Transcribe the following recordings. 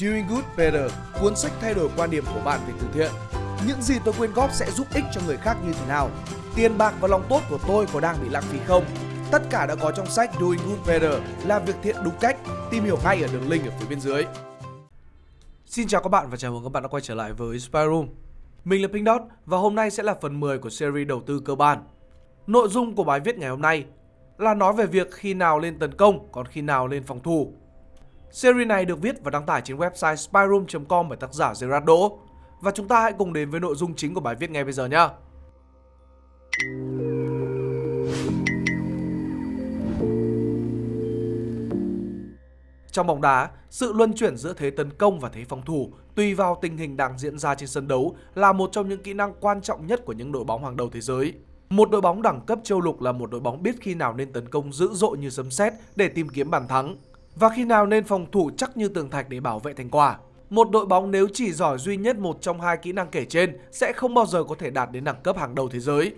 Doing Good Better, cuốn sách thay đổi quan điểm của bạn về từ thiện. Những gì tôi quyên góp sẽ giúp ích cho người khác như thế nào? Tiền bạc và lòng tốt của tôi có đang bị lãng phí không? Tất cả đã có trong sách Doing Good Better, làm việc thiện đúng cách. Tìm hiểu ngay ở đường link ở phía bên dưới. Xin chào các bạn và chào mừng các bạn đã quay trở lại với Spy Room. Mình là Pink Dot và hôm nay sẽ là phần 10 của series đầu tư cơ bản. Nội dung của bài viết ngày hôm nay là nói về việc khi nào lên tấn công còn khi nào lên phòng thủ. Series này được viết và đăng tải trên website spyroom.com bởi tác giả Gerard Đỗ. Và chúng ta hãy cùng đến với nội dung chính của bài viết ngay bây giờ nhé. Trong bóng đá, sự luân chuyển giữa thế tấn công và thế phòng thủ tùy vào tình hình đang diễn ra trên sân đấu là một trong những kỹ năng quan trọng nhất của những đội bóng hàng đầu thế giới. Một đội bóng đẳng cấp châu lục là một đội bóng biết khi nào nên tấn công dữ dội như sấm sét để tìm kiếm bàn thắng và khi nào nên phòng thủ chắc như tường thạch để bảo vệ thành quả. Một đội bóng nếu chỉ giỏi duy nhất một trong hai kỹ năng kể trên sẽ không bao giờ có thể đạt đến đẳng cấp hàng đầu thế giới.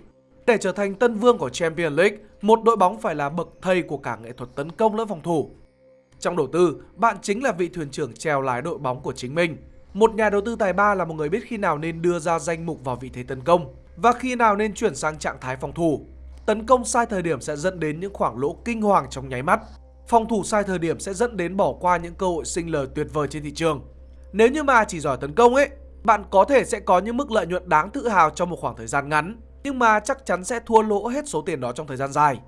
Để trở thành tân vương của Champions League, một đội bóng phải là bậc thầy của cả nghệ thuật tấn công lẫn phòng thủ. Trong đầu tư, bạn chính là vị thuyền trưởng chèo lái đội bóng của chính mình. Một nhà đầu tư tài ba là một người biết khi nào nên đưa ra danh mục vào vị thế tấn công và khi nào nên chuyển sang trạng thái phòng thủ. Tấn công sai thời điểm sẽ dẫn đến những khoảng lỗ kinh hoàng trong nháy mắt. Phòng thủ sai thời điểm sẽ dẫn đến bỏ qua những cơ hội sinh lời tuyệt vời trên thị trường. Nếu như mà chỉ giỏi tấn công ấy, bạn có thể sẽ có những mức lợi nhuận đáng tự hào trong một khoảng thời gian ngắn, nhưng mà chắc chắn sẽ thua lỗ hết số tiền đó trong thời gian dài.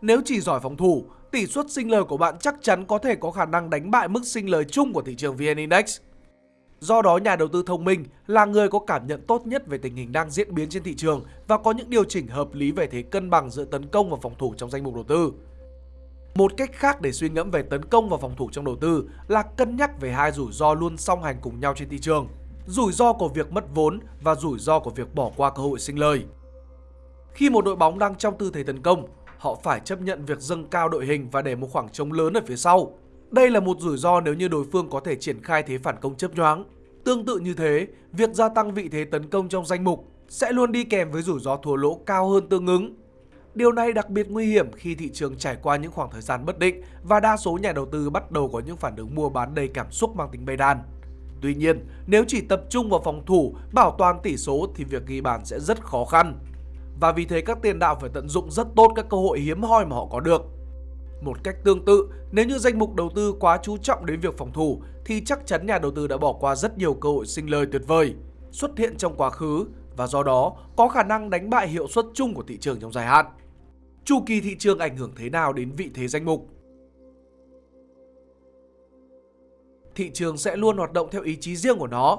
Nếu chỉ giỏi phòng thủ, tỷ suất sinh lời của bạn chắc chắn có thể có khả năng đánh bại mức sinh lời chung của thị trường VN Index. Do đó nhà đầu tư thông minh là người có cảm nhận tốt nhất về tình hình đang diễn biến trên thị trường và có những điều chỉnh hợp lý về thế cân bằng giữa tấn công và phòng thủ trong danh mục đầu tư. Một cách khác để suy ngẫm về tấn công và phòng thủ trong đầu tư là cân nhắc về hai rủi ro luôn song hành cùng nhau trên thị trường. Rủi ro của việc mất vốn và rủi ro của việc bỏ qua cơ hội sinh lời. Khi một đội bóng đang trong tư thế tấn công, họ phải chấp nhận việc dâng cao đội hình và để một khoảng trống lớn ở phía sau. Đây là một rủi ro nếu như đối phương có thể triển khai thế phản công chấp nhoáng. Tương tự như thế, việc gia tăng vị thế tấn công trong danh mục sẽ luôn đi kèm với rủi ro thua lỗ cao hơn tương ứng. Điều này đặc biệt nguy hiểm khi thị trường trải qua những khoảng thời gian bất định và đa số nhà đầu tư bắt đầu có những phản ứng mua bán đầy cảm xúc mang tính bay đan. Tuy nhiên, nếu chỉ tập trung vào phòng thủ, bảo toàn tỷ số thì việc ghi bàn sẽ rất khó khăn. Và vì thế các tiền đạo phải tận dụng rất tốt các cơ hội hiếm hoi mà họ có được. Một cách tương tự, nếu như danh mục đầu tư quá chú trọng đến việc phòng thủ thì chắc chắn nhà đầu tư đã bỏ qua rất nhiều cơ hội sinh lời tuyệt vời xuất hiện trong quá khứ và do đó có khả năng đánh bại hiệu suất chung của thị trường trong dài hạn. Chu kỳ thị trường ảnh hưởng thế nào đến vị thế danh mục? Thị trường sẽ luôn hoạt động theo ý chí riêng của nó.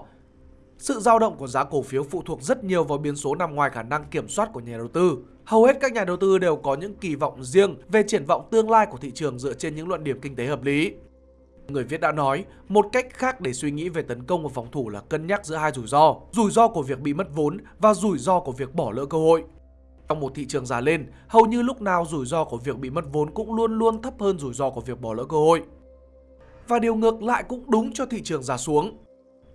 Sự dao động của giá cổ phiếu phụ thuộc rất nhiều vào biến số nằm ngoài khả năng kiểm soát của nhà đầu tư. Hầu hết các nhà đầu tư đều có những kỳ vọng riêng về triển vọng tương lai của thị trường dựa trên những luận điểm kinh tế hợp lý. Người viết đã nói, một cách khác để suy nghĩ về tấn công và phòng thủ là cân nhắc giữa hai rủi ro, rủi ro của việc bị mất vốn và rủi ro của việc bỏ lỡ cơ hội. Trong một thị trường già lên, hầu như lúc nào rủi ro của việc bị mất vốn cũng luôn luôn thấp hơn rủi ro của việc bỏ lỡ cơ hội. Và điều ngược lại cũng đúng cho thị trường già xuống.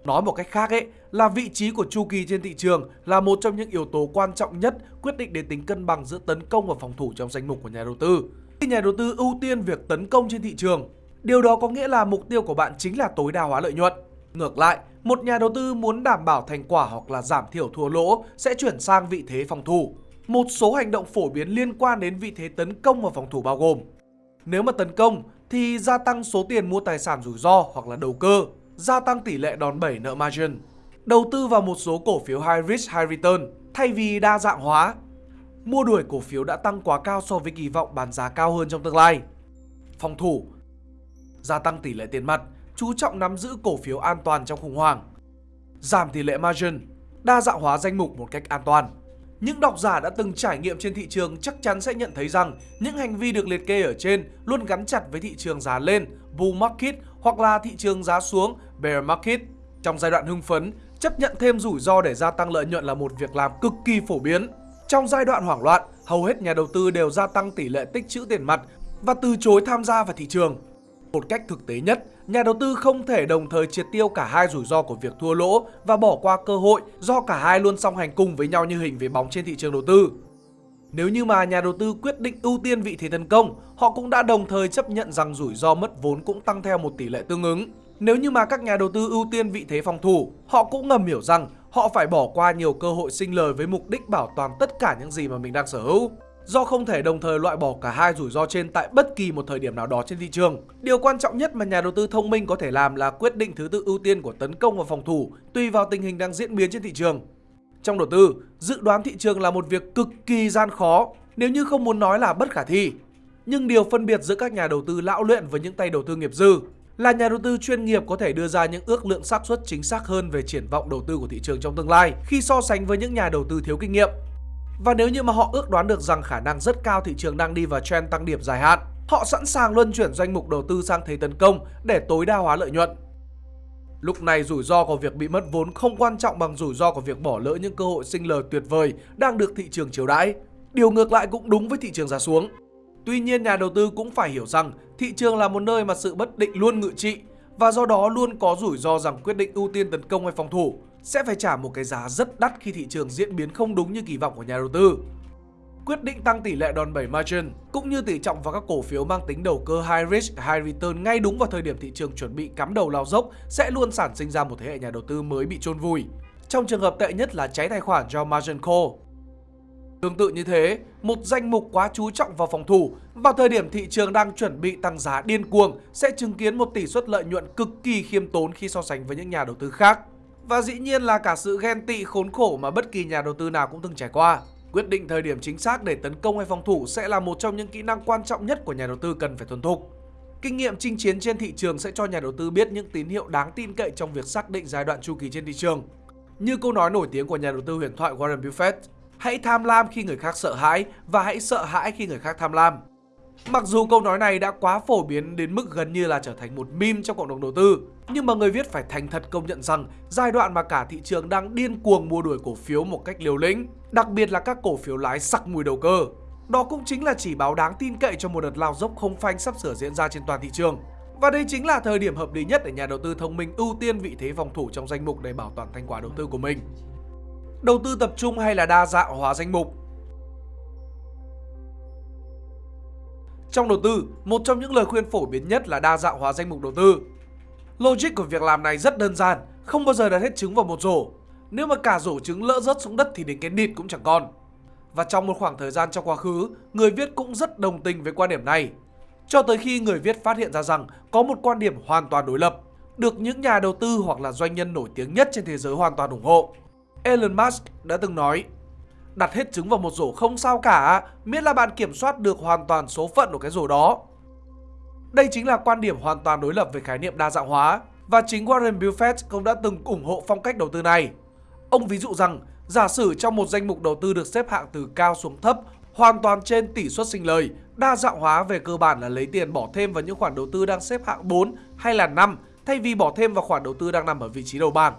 Nói một cách khác ấy, là vị trí của chu kỳ trên thị trường là một trong những yếu tố quan trọng nhất quyết định đến tính cân bằng giữa tấn công và phòng thủ trong danh mục của nhà đầu tư. Khi nhà đầu tư ưu tiên việc tấn công trên thị trường, điều đó có nghĩa là mục tiêu của bạn chính là tối đa hóa lợi nhuận. Ngược lại, một nhà đầu tư muốn đảm bảo thành quả hoặc là giảm thiểu thua lỗ sẽ chuyển sang vị thế phòng thủ. Một số hành động phổ biến liên quan đến vị thế tấn công và phòng thủ bao gồm Nếu mà tấn công thì gia tăng số tiền mua tài sản rủi ro hoặc là đầu cơ, gia tăng tỷ lệ đòn bẩy nợ margin, đầu tư vào một số cổ phiếu high risk high return thay vì đa dạng hóa, mua đuổi cổ phiếu đã tăng quá cao so với kỳ vọng bán giá cao hơn trong tương lai. Phòng thủ Gia tăng tỷ lệ tiền mặt, chú trọng nắm giữ cổ phiếu an toàn trong khủng hoảng. Giảm tỷ lệ margin, đa dạng hóa danh mục một cách an toàn. Những độc giả đã từng trải nghiệm trên thị trường chắc chắn sẽ nhận thấy rằng những hành vi được liệt kê ở trên luôn gắn chặt với thị trường giá lên, bull market hoặc là thị trường giá xuống, bear market. Trong giai đoạn hưng phấn, chấp nhận thêm rủi ro để gia tăng lợi nhuận là một việc làm cực kỳ phổ biến. Trong giai đoạn hoảng loạn, hầu hết nhà đầu tư đều gia tăng tỷ lệ tích trữ tiền mặt và từ chối tham gia vào thị trường. Một cách thực tế nhất, nhà đầu tư không thể đồng thời triệt tiêu cả hai rủi ro của việc thua lỗ và bỏ qua cơ hội do cả hai luôn song hành cùng với nhau như hình về bóng trên thị trường đầu tư. Nếu như mà nhà đầu tư quyết định ưu tiên vị thế tấn công, họ cũng đã đồng thời chấp nhận rằng rủi ro mất vốn cũng tăng theo một tỷ lệ tương ứng. Nếu như mà các nhà đầu tư ưu tiên vị thế phòng thủ, họ cũng ngầm hiểu rằng họ phải bỏ qua nhiều cơ hội sinh lời với mục đích bảo toàn tất cả những gì mà mình đang sở hữu. Do không thể đồng thời loại bỏ cả hai rủi ro trên tại bất kỳ một thời điểm nào đó trên thị trường. Điều quan trọng nhất mà nhà đầu tư thông minh có thể làm là quyết định thứ tự ưu tiên của tấn công và phòng thủ tùy vào tình hình đang diễn biến trên thị trường. Trong đầu tư, dự đoán thị trường là một việc cực kỳ gian khó, nếu như không muốn nói là bất khả thi. Nhưng điều phân biệt giữa các nhà đầu tư lão luyện với những tay đầu tư nghiệp dư là nhà đầu tư chuyên nghiệp có thể đưa ra những ước lượng xác suất chính xác hơn về triển vọng đầu tư của thị trường trong tương lai khi so sánh với những nhà đầu tư thiếu kinh nghiệm. Và nếu như mà họ ước đoán được rằng khả năng rất cao thị trường đang đi vào trend tăng điểm dài hạn, họ sẵn sàng luân chuyển danh mục đầu tư sang thế tấn công để tối đa hóa lợi nhuận. Lúc này rủi ro của việc bị mất vốn không quan trọng bằng rủi ro của việc bỏ lỡ những cơ hội sinh lời tuyệt vời đang được thị trường chiếu đãi. Điều ngược lại cũng đúng với thị trường giá xuống. Tuy nhiên nhà đầu tư cũng phải hiểu rằng thị trường là một nơi mà sự bất định luôn ngự trị và do đó luôn có rủi ro rằng quyết định ưu tiên tấn công hay phòng thủ sẽ phải trả một cái giá rất đắt khi thị trường diễn biến không đúng như kỳ vọng của nhà đầu tư. Quyết định tăng tỷ lệ đòn bẩy margin cũng như tỷ trọng vào các cổ phiếu mang tính đầu cơ high risk, high return ngay đúng vào thời điểm thị trường chuẩn bị cắm đầu lao dốc sẽ luôn sản sinh ra một thế hệ nhà đầu tư mới bị chôn vùi. Trong trường hợp tệ nhất là cháy tài khoản do margin call. Tương tự như thế, một danh mục quá chú trọng vào phòng thủ vào thời điểm thị trường đang chuẩn bị tăng giá điên cuồng sẽ chứng kiến một tỷ suất lợi nhuận cực kỳ khiêm tốn khi so sánh với những nhà đầu tư khác. Và dĩ nhiên là cả sự ghen tị khốn khổ mà bất kỳ nhà đầu tư nào cũng từng trải qua. Quyết định thời điểm chính xác để tấn công hay phòng thủ sẽ là một trong những kỹ năng quan trọng nhất của nhà đầu tư cần phải thuần thục. Kinh nghiệm chinh chiến trên thị trường sẽ cho nhà đầu tư biết những tín hiệu đáng tin cậy trong việc xác định giai đoạn chu kỳ trên thị trường. Như câu nói nổi tiếng của nhà đầu tư huyền thoại Warren Buffett, hãy tham lam khi người khác sợ hãi và hãy sợ hãi khi người khác tham lam. Mặc dù câu nói này đã quá phổ biến đến mức gần như là trở thành một meme trong cộng đồng đầu tư, nhưng mà người viết phải thành thật công nhận rằng giai đoạn mà cả thị trường đang điên cuồng mua đuổi cổ phiếu một cách liều lĩnh, đặc biệt là các cổ phiếu lái sặc mùi đầu cơ. Đó cũng chính là chỉ báo đáng tin cậy cho một đợt lao dốc không phanh sắp sửa diễn ra trên toàn thị trường. Và đây chính là thời điểm hợp lý nhất để nhà đầu tư thông minh ưu tiên vị thế phòng thủ trong danh mục để bảo toàn thành quả đầu tư của mình. Đầu tư tập trung hay là đa dạng hóa danh mục Trong đầu tư, một trong những lời khuyên phổ biến nhất là đa dạng hóa danh mục đầu tư. Logic của việc làm này rất đơn giản, không bao giờ đặt hết trứng vào một rổ. Nếu mà cả rổ trứng lỡ rớt xuống đất thì đến cái nịt cũng chẳng còn. Và trong một khoảng thời gian trong quá khứ, người viết cũng rất đồng tình với quan điểm này. Cho tới khi người viết phát hiện ra rằng có một quan điểm hoàn toàn đối lập, được những nhà đầu tư hoặc là doanh nhân nổi tiếng nhất trên thế giới hoàn toàn ủng hộ. Elon Musk đã từng nói Đặt hết trứng vào một rổ không sao cả, miễn là bạn kiểm soát được hoàn toàn số phận của cái rổ đó. Đây chính là quan điểm hoàn toàn đối lập về khái niệm đa dạng hóa và chính Warren Buffett cũng đã từng ủng hộ phong cách đầu tư này. Ông ví dụ rằng, giả sử trong một danh mục đầu tư được xếp hạng từ cao xuống thấp, hoàn toàn trên tỷ suất sinh lời, đa dạng hóa về cơ bản là lấy tiền bỏ thêm vào những khoản đầu tư đang xếp hạng 4 hay là 5 thay vì bỏ thêm vào khoản đầu tư đang nằm ở vị trí đầu bảng.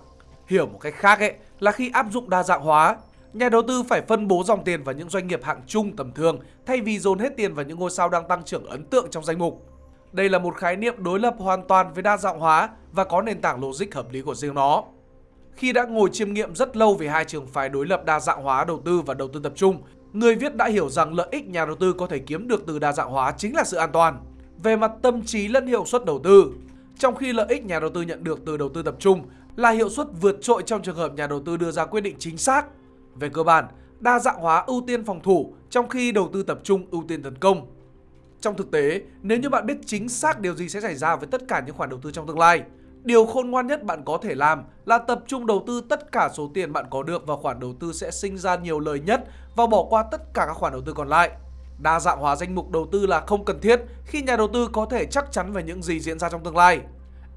Hiểu một cách khác ấy là khi áp dụng đa dạng hóa, Nhà đầu tư phải phân bố dòng tiền vào những doanh nghiệp hạng trung tầm thường thay vì dồn hết tiền vào những ngôi sao đang tăng trưởng ấn tượng trong danh mục. Đây là một khái niệm đối lập hoàn toàn với đa dạng hóa và có nền tảng logic hợp lý của riêng nó. Khi đã ngồi chiêm nghiệm rất lâu về hai trường phái đối lập đa dạng hóa đầu tư và đầu tư tập trung, người viết đã hiểu rằng lợi ích nhà đầu tư có thể kiếm được từ đa dạng hóa chính là sự an toàn về mặt tâm trí lẫn hiệu suất đầu tư. Trong khi lợi ích nhà đầu tư nhận được từ đầu tư tập trung là hiệu suất vượt trội trong trường hợp nhà đầu tư đưa ra quyết định chính xác về cơ bản, đa dạng hóa ưu tiên phòng thủ trong khi đầu tư tập trung ưu tiên tấn công. Trong thực tế, nếu như bạn biết chính xác điều gì sẽ xảy ra với tất cả những khoản đầu tư trong tương lai, điều khôn ngoan nhất bạn có thể làm là tập trung đầu tư tất cả số tiền bạn có được vào khoản đầu tư sẽ sinh ra nhiều lời nhất và bỏ qua tất cả các khoản đầu tư còn lại. Đa dạng hóa danh mục đầu tư là không cần thiết khi nhà đầu tư có thể chắc chắn về những gì diễn ra trong tương lai.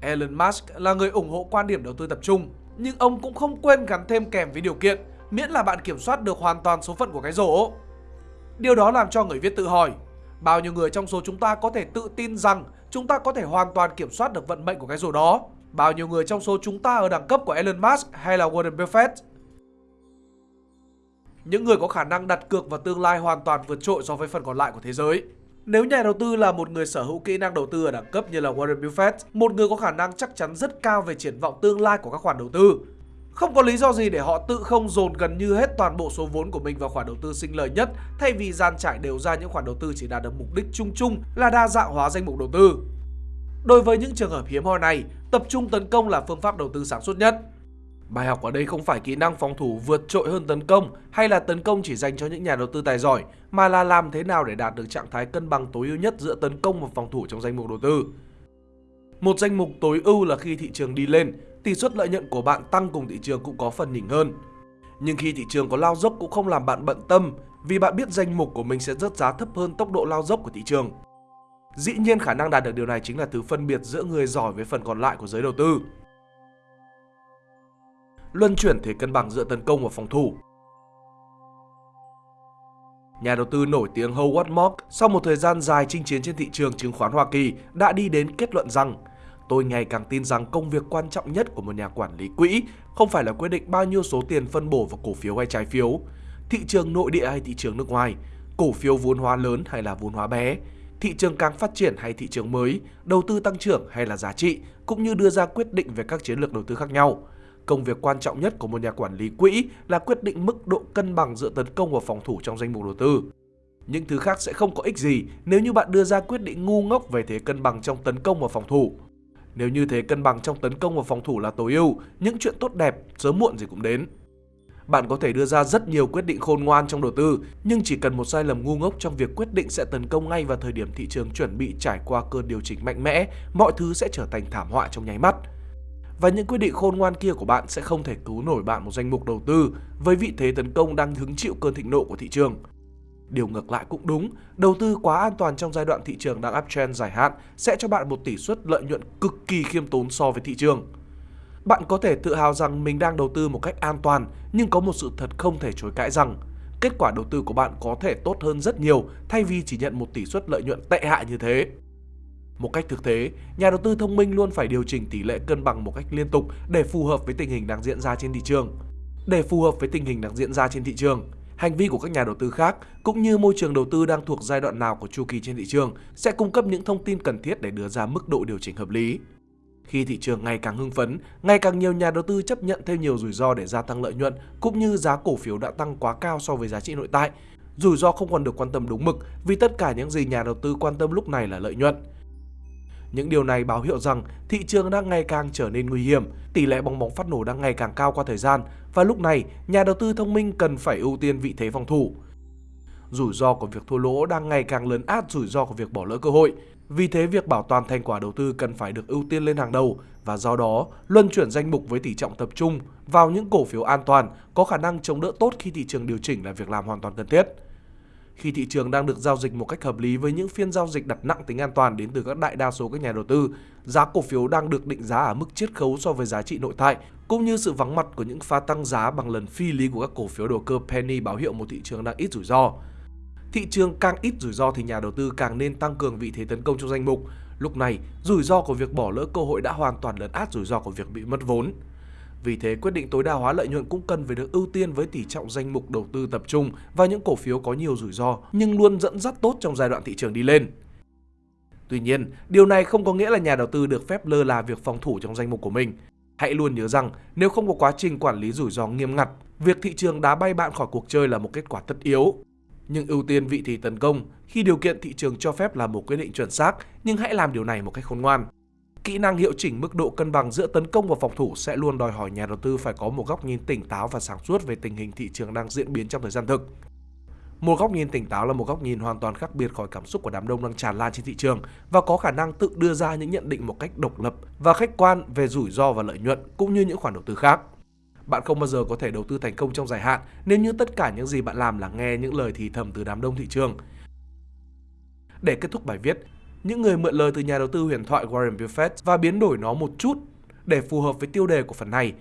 Elon Musk là người ủng hộ quan điểm đầu tư tập trung, nhưng ông cũng không quên gắn thêm kèm với điều kiện miễn là bạn kiểm soát được hoàn toàn số phận của cái rổ. Điều đó làm cho người viết tự hỏi, bao nhiêu người trong số chúng ta có thể tự tin rằng chúng ta có thể hoàn toàn kiểm soát được vận mệnh của cái rổ đó? Bao nhiêu người trong số chúng ta ở đẳng cấp của Elon Musk hay là Warren Buffett? Những người có khả năng đặt cược vào tương lai hoàn toàn vượt trội so với phần còn lại của thế giới. Nếu nhà đầu tư là một người sở hữu kỹ năng đầu tư ở đẳng cấp như là Warren Buffett, một người có khả năng chắc chắn rất cao về triển vọng tương lai của các khoản đầu tư, không có lý do gì để họ tự không dồn gần như hết toàn bộ số vốn của mình vào khoản đầu tư sinh lời nhất thay vì gian trải đều ra những khoản đầu tư chỉ đạt được mục đích chung chung là đa dạng hóa danh mục đầu tư. Đối với những trường hợp hiếm hoi này, tập trung tấn công là phương pháp đầu tư sáng suốt nhất. Bài học ở đây không phải kỹ năng phòng thủ vượt trội hơn tấn công hay là tấn công chỉ dành cho những nhà đầu tư tài giỏi, mà là làm thế nào để đạt được trạng thái cân bằng tối ưu nhất giữa tấn công và phòng thủ trong danh mục đầu tư. Một danh mục tối ưu là khi thị trường đi lên, tỷ suất lợi nhuận của bạn tăng cùng thị trường cũng có phần nhỉnh hơn. Nhưng khi thị trường có lao dốc cũng không làm bạn bận tâm vì bạn biết danh mục của mình sẽ rớt giá thấp hơn tốc độ lao dốc của thị trường. Dĩ nhiên khả năng đạt được điều này chính là thứ phân biệt giữa người giỏi với phần còn lại của giới đầu tư. Luân chuyển thế cân bằng giữa tấn công và phòng thủ Nhà đầu tư nổi tiếng Howard Mark sau một thời gian dài chinh chiến trên thị trường chứng khoán Hoa Kỳ đã đi đến kết luận rằng Tôi ngày càng tin rằng công việc quan trọng nhất của một nhà quản lý quỹ không phải là quyết định bao nhiêu số tiền phân bổ vào cổ phiếu hay trái phiếu, thị trường nội địa hay thị trường nước ngoài, cổ phiếu vốn hóa lớn hay là vốn hóa bé, thị trường càng phát triển hay thị trường mới, đầu tư tăng trưởng hay là giá trị, cũng như đưa ra quyết định về các chiến lược đầu tư khác nhau. Công việc quan trọng nhất của một nhà quản lý quỹ là quyết định mức độ cân bằng giữa tấn công và phòng thủ trong danh mục đầu tư. Những thứ khác sẽ không có ích gì nếu như bạn đưa ra quyết định ngu ngốc về thế cân bằng trong tấn công và phòng thủ. Nếu như thế cân bằng trong tấn công và phòng thủ là tối ưu, những chuyện tốt đẹp sớm muộn gì cũng đến. Bạn có thể đưa ra rất nhiều quyết định khôn ngoan trong đầu tư, nhưng chỉ cần một sai lầm ngu ngốc trong việc quyết định sẽ tấn công ngay vào thời điểm thị trường chuẩn bị trải qua cơn điều chỉnh mạnh mẽ, mọi thứ sẽ trở thành thảm họa trong nháy mắt. Và những quyết định khôn ngoan kia của bạn sẽ không thể cứu nổi bạn một danh mục đầu tư với vị thế tấn công đang hứng chịu cơn thịnh nộ của thị trường. Điều ngược lại cũng đúng, đầu tư quá an toàn trong giai đoạn thị trường đang uptrend dài hạn sẽ cho bạn một tỷ suất lợi nhuận cực kỳ khiêm tốn so với thị trường. Bạn có thể tự hào rằng mình đang đầu tư một cách an toàn, nhưng có một sự thật không thể chối cãi rằng kết quả đầu tư của bạn có thể tốt hơn rất nhiều thay vì chỉ nhận một tỷ suất lợi nhuận tệ hại như thế. Một cách thực tế, nhà đầu tư thông minh luôn phải điều chỉnh tỷ lệ cân bằng một cách liên tục để phù hợp với tình hình đang diễn ra trên thị trường. Để phù hợp với tình hình đang diễn ra trên thị trường, hành vi của các nhà đầu tư khác cũng như môi trường đầu tư đang thuộc giai đoạn nào của chu kỳ trên thị trường sẽ cung cấp những thông tin cần thiết để đưa ra mức độ điều chỉnh hợp lý. Khi thị trường ngày càng hưng phấn, ngày càng nhiều nhà đầu tư chấp nhận thêm nhiều rủi ro để gia tăng lợi nhuận cũng như giá cổ phiếu đã tăng quá cao so với giá trị nội tại. Rủi ro không còn được quan tâm đúng mực vì tất cả những gì nhà đầu tư quan tâm lúc này là lợi nhuận. Những điều này báo hiệu rằng thị trường đang ngày càng trở nên nguy hiểm, tỷ lệ bong bóng phát nổ đang ngày càng cao qua thời gian và lúc này nhà đầu tư thông minh cần phải ưu tiên vị thế phòng thủ. Rủi ro của việc thua lỗ đang ngày càng lớn át rủi ro của việc bỏ lỡ cơ hội. Vì thế việc bảo toàn thành quả đầu tư cần phải được ưu tiên lên hàng đầu và do đó luân chuyển danh mục với tỷ trọng tập trung vào những cổ phiếu an toàn có khả năng chống đỡ tốt khi thị trường điều chỉnh là việc làm hoàn toàn cần thiết khi thị trường đang được giao dịch một cách hợp lý với những phiên giao dịch đặt nặng tính an toàn đến từ các đại đa số các nhà đầu tư, giá cổ phiếu đang được định giá ở mức chiết khấu so với giá trị nội tại, cũng như sự vắng mặt của những pha tăng giá bằng lần phi lý của các cổ phiếu đầu cơ penny báo hiệu một thị trường đang ít rủi ro. Thị trường càng ít rủi ro thì nhà đầu tư càng nên tăng cường vị thế tấn công trong danh mục. Lúc này, rủi ro của việc bỏ lỡ cơ hội đã hoàn toàn lấn át rủi ro của việc bị mất vốn. Vì thế, quyết định tối đa hóa lợi nhuận cũng cần phải được ưu tiên với tỷ trọng danh mục đầu tư tập trung và những cổ phiếu có nhiều rủi ro nhưng luôn dẫn dắt tốt trong giai đoạn thị trường đi lên. Tuy nhiên, điều này không có nghĩa là nhà đầu tư được phép lơ là việc phòng thủ trong danh mục của mình. Hãy luôn nhớ rằng nếu không có quá trình quản lý rủi ro nghiêm ngặt, việc thị trường đá bay bạn khỏi cuộc chơi là một kết quả tất yếu. Nhưng ưu tiên vị thế tấn công khi điều kiện thị trường cho phép là một quyết định chuẩn xác, nhưng hãy làm điều này một cách khôn ngoan. Kỹ năng hiệu chỉnh mức độ cân bằng giữa tấn công và phòng thủ sẽ luôn đòi hỏi nhà đầu tư phải có một góc nhìn tỉnh táo và sáng suốt về tình hình thị trường đang diễn biến trong thời gian thực. Một góc nhìn tỉnh táo là một góc nhìn hoàn toàn khác biệt khỏi cảm xúc của đám đông đang tràn lan trên thị trường và có khả năng tự đưa ra những nhận định một cách độc lập và khách quan về rủi ro và lợi nhuận cũng như những khoản đầu tư khác. Bạn không bao giờ có thể đầu tư thành công trong dài hạn nếu như tất cả những gì bạn làm là nghe những lời thì thầm từ đám đông thị trường. Để kết thúc bài viết, những người mượn lời từ nhà đầu tư huyền thoại Warren Buffett và biến đổi nó một chút để phù hợp với tiêu đề của phần này.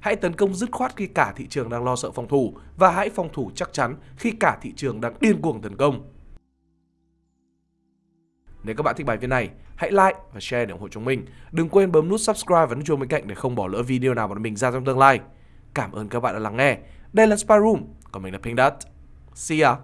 Hãy tấn công dứt khoát khi cả thị trường đang lo sợ phòng thủ và hãy phòng thủ chắc chắn khi cả thị trường đang điên cuồng tấn công. Nếu các bạn thích bài viết này, hãy like và share để ủng hộ chúng mình. Đừng quên bấm nút subscribe và nút chuông bên cạnh để không bỏ lỡ video nào bọn mình ra trong tương lai. Cảm ơn các bạn đã lắng nghe. Đây là Spy Room, còn mình là Pink Dot. See ya!